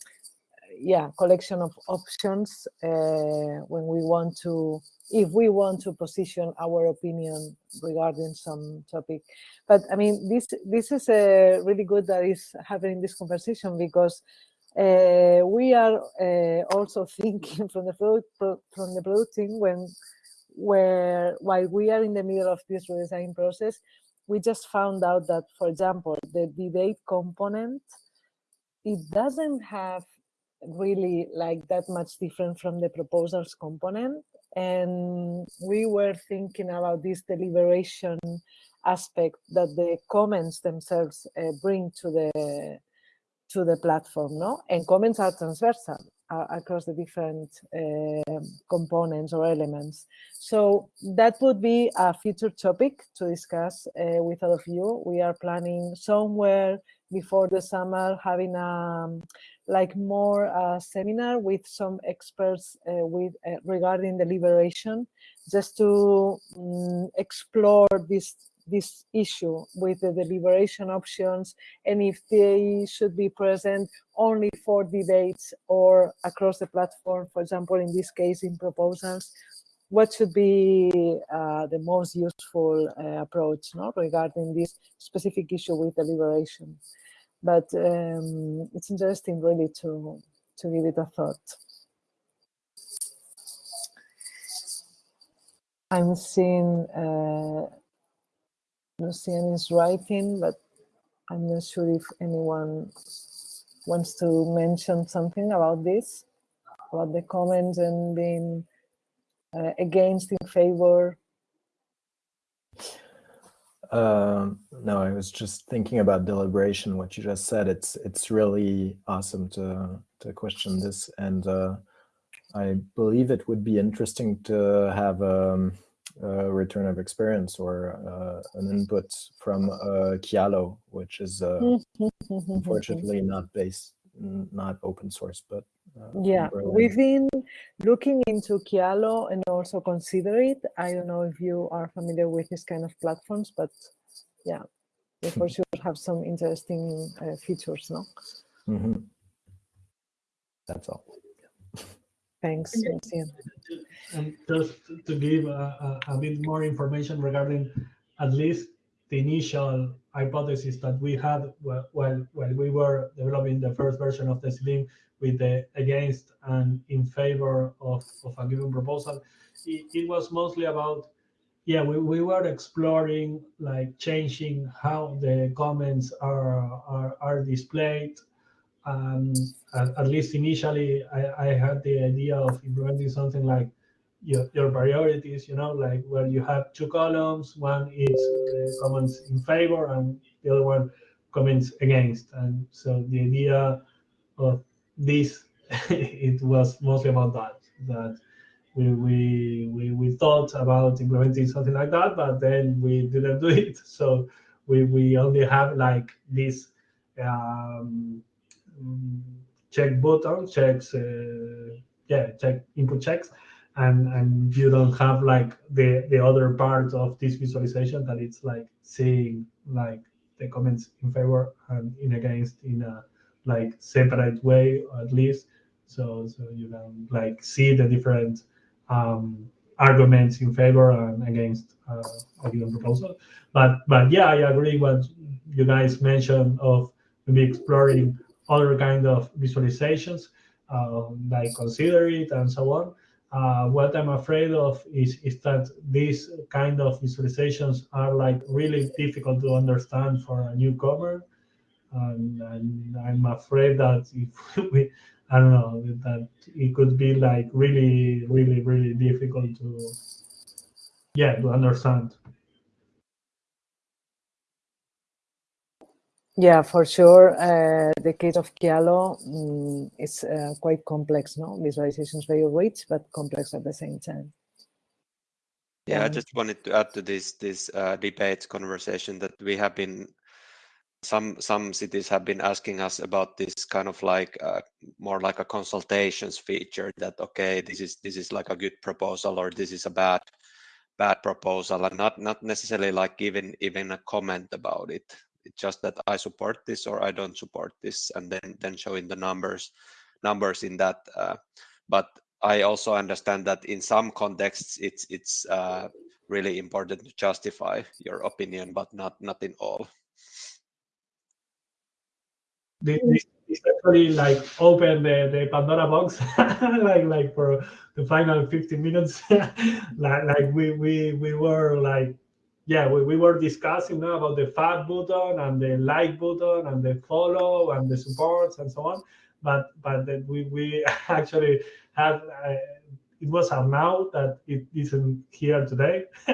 yeah, collection of options uh, when we want to, if we want to position our opinion regarding some topic. But I mean, this this is uh, really good that is having this conversation because uh, we are uh, also thinking from the product, from the product team when where while we are in the middle of this redesign process, we just found out that, for example, the debate component, it doesn't have really like that much different from the proposals component. And we were thinking about this deliberation aspect that the comments themselves uh, bring to the to the platform, no? And comments are transversal uh, across the different uh, components or elements. So that would be a future topic to discuss uh, with all of you. We are planning somewhere before the summer having a um, like more a seminar with some experts uh, with uh, regarding deliberation, just to um, explore this this issue with the deliberation options and if they should be present only for debates or across the platform, for example, in this case, in proposals, what should be uh, the most useful uh, approach no, regarding this specific issue with deliberation but um, it's interesting really to to give it a thought. I'm seeing uh, Lucien is writing, but I'm not sure if anyone wants to mention something about this, about the comments and being uh, against, in favor. Um, no, I was just thinking about deliberation. What you just said, it's it's really awesome to to question this, and uh, I believe it would be interesting to have um, a return of experience or uh, an input from uh, Kialo, which is uh, unfortunately not based, not open source, but uh, yeah, we've been looking into Kialo and also Consider.it. I don't know if you are familiar with this kind of platforms, but yeah, they for sure have some interesting uh, features, no? Mm -hmm. That's all. Thanks, And just to give a, a, a bit more information regarding at least the initial hypothesis that we had while, while we were developing the first version of the Slim with the against and in favor of, of a given proposal, it, it was mostly about, yeah, we, we were exploring like changing how the comments are, are, are displayed. Um, at, at least initially, I, I had the idea of implementing something like your, your priorities, you know, like where you have two columns, one is uh, comments in favor and the other one comments against. And so the idea of this, it was mostly about that, that we, we, we, we thought about implementing something like that, but then we didn't do it. So we, we only have like this um, check button, checks, uh, yeah, check input checks and and you don't have like the the other part of this visualization that it's like seeing like the comments in favor and in against in a like separate way at least. So so you can like see the different um, arguments in favor and against uh, a given proposal. But but yeah i agree what you guys mentioned of maybe exploring other kind of visualizations uh, like Consider.it and so on uh, what I'm afraid of is, is that these kind of visualizations are like really difficult to understand for a newcomer. And, and I'm afraid that if we, I don't know that it could be like really, really, really difficult to, yeah, to understand. Yeah, for sure. Uh, the case of Kialo um, is uh, quite complex, no? Visualizations very rich, but complex at the same time. Yeah, I just wanted to add to this this uh, debate conversation that we have been some some cities have been asking us about this kind of like uh, more like a consultations feature that okay this is this is like a good proposal or this is a bad bad proposal and not not necessarily like giving even a comment about it it's just that I support this or I don't support this and then then showing the numbers numbers in that uh, but I also understand that in some contexts it's it's uh, really important to justify your opinion but not not in all. This, is actually like open the, the Pandora box like like for the final 15 minutes. Like like we we we were like yeah we, we were discussing now about the fat button and the like button and the follow and the supports and so on. But but we we actually had uh, it was Arnau that it isn't here today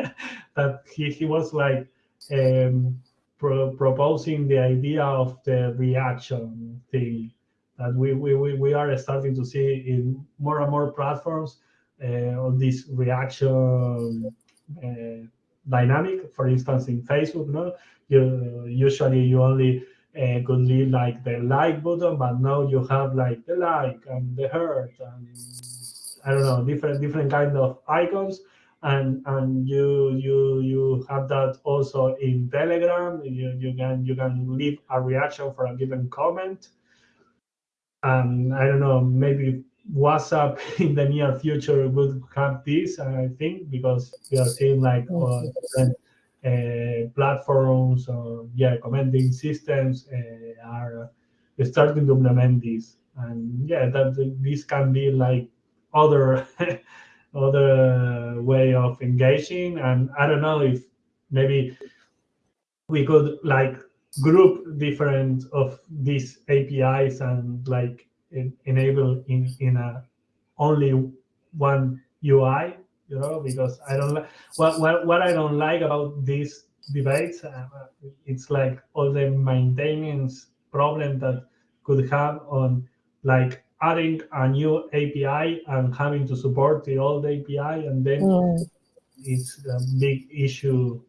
that he, he was like um, pro proposing the idea of the reaction thing that we, we, we are starting to see in more and more platforms uh, on this reaction uh, dynamic. For instance, in Facebook, no, you usually you only uh, could leave like the like button, but now you have like the like and the heart and I don't know different different kind of icons. And and you you you have that also in telegram. You, you can you can leave a reaction for a given comment. And i don't know maybe whatsapp in the near future would have this i think because we are seeing like uh, different uh, platforms or yeah commenting systems uh, are starting to implement this. And yeah that this can be like other other way of engaging. And i don't know if maybe we could like group different of these apis and like in, enable in in a only one ui you know because i don't like what, what what i don't like about these debates uh, it's like all the maintenance problem that could have on like adding a new API and having to support the old API, and then mm. it's a big issue.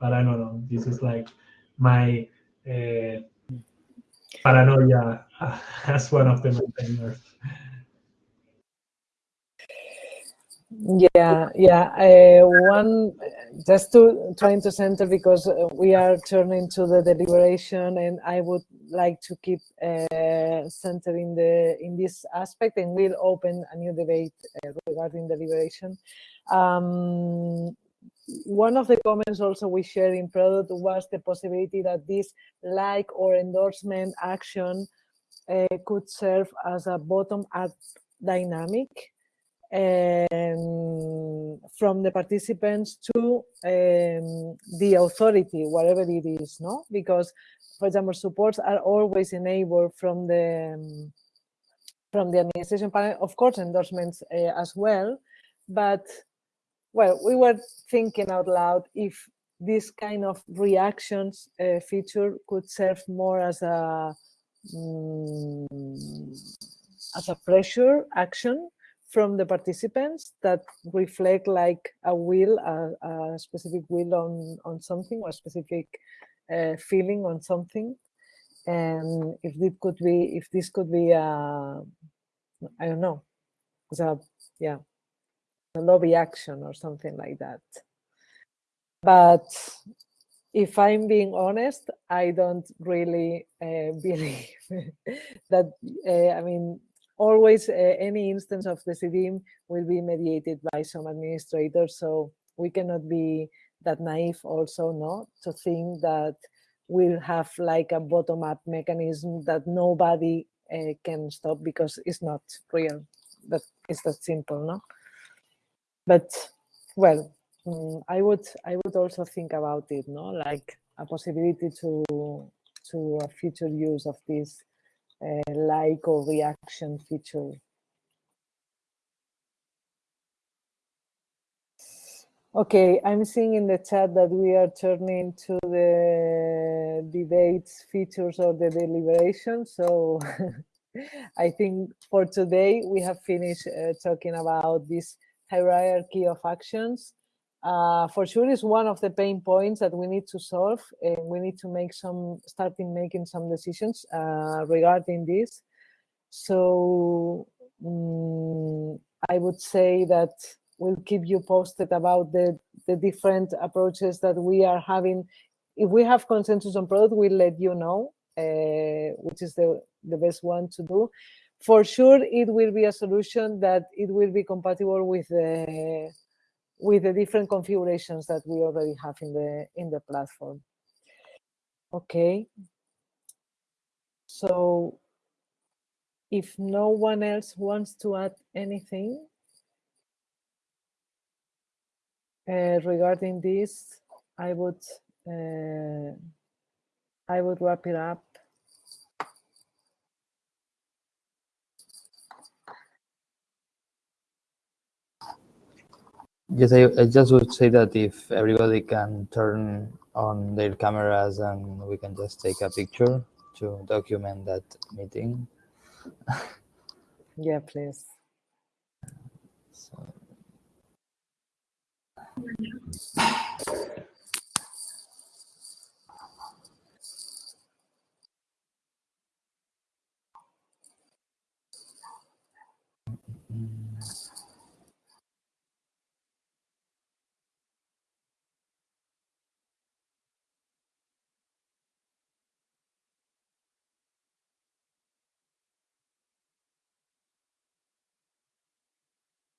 But I don't know. This is like my uh, paranoia as one of the maintainers. Yeah, yeah. Uh, one, just to trying to center because we are turning to the deliberation, and I would like to keep uh, centering the in this aspect, and we'll open a new debate uh, regarding deliberation. Um, one of the comments also we shared in product was the possibility that this like or endorsement action uh, could serve as a bottom-up dynamic um, from the participants to um, the authority, whatever it is, no? Because, for example, supports are always enabled from the um, from the administration panel, of course, endorsements uh, as well. But, well, we were thinking out loud if this kind of reactions uh, feature could serve more as a um, as a pressure action from the participants that reflect like a will, a, a specific will on, on something or a specific uh, feeling on something. And if this could be, if this could be, I don't know, a, yeah, lobby action or something like that. But if I'm being honest, I don't really uh, believe that, uh, I mean, always uh, any instance of Decidim will be mediated by some administrator. So we cannot be that naive also, no, to think that we'll have like a bottom-up mechanism that nobody uh, can stop because it's not real. That is that simple, no? But well, mm, I would I would also think about it, no, like a possibility to to a future use of this uh, like or reaction feature. Okay, I'm seeing in the chat that we are turning to the debates features of the deliberation. So I think for today we have finished uh, talking about this hierarchy of actions. Uh, for sure is one of the pain points that we need to solve and we need to make some, starting making some decisions uh, regarding this. So um, I would say that we'll keep you posted about the, the different approaches that we are having. If we have consensus on product, we'll let you know, uh, which is the, the best one to do. For sure, it will be a solution that it will be compatible with the with the different configurations that we already have in the in the platform. Okay. So if no one else wants to add anything, Uh, regarding this, I would uh, I would wrap it up. Yes, I, I just would say that if everybody can turn on their cameras and we can just take a picture to document that meeting. yeah, please. So.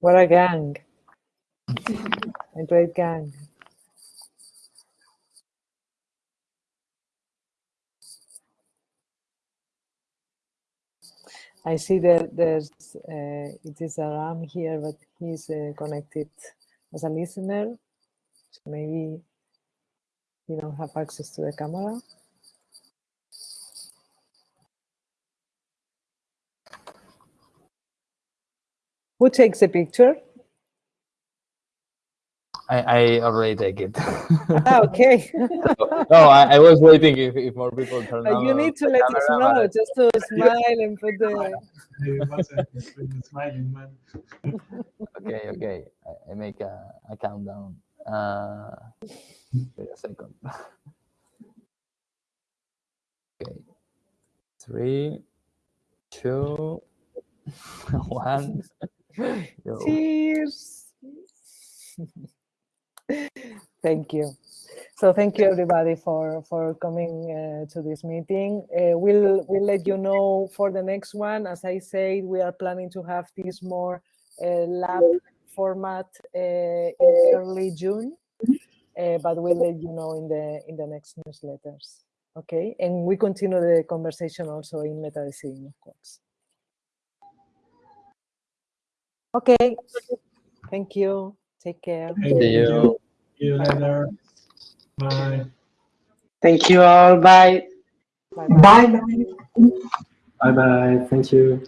What a gang. A great gang. I see that there's uh, it is Aram here, but he's uh, connected as a listener. So maybe you don't have access to the camera. Who takes the picture? I, I already take it. ah, okay. no, I, I, was waiting if, if more people turn on. You need to let us know, just to smile and put the. okay, okay. I, I make a, a countdown. Uh, wait a second. okay. Three, two, one. Cheers. thank you. So thank you everybody for for coming uh, to this meeting. Uh, we'll we'll let you know for the next one. As I said, we are planning to have this more uh, lab format uh, in early June, uh, but we'll let you know in the in the next newsletters. Okay, and we continue the conversation also in Meta Decidim, of course. Okay, thank you. Take care. Thank you. See you later. Bye. Thank you all. Bye. Bye. Bye. Bye bye. Thank you.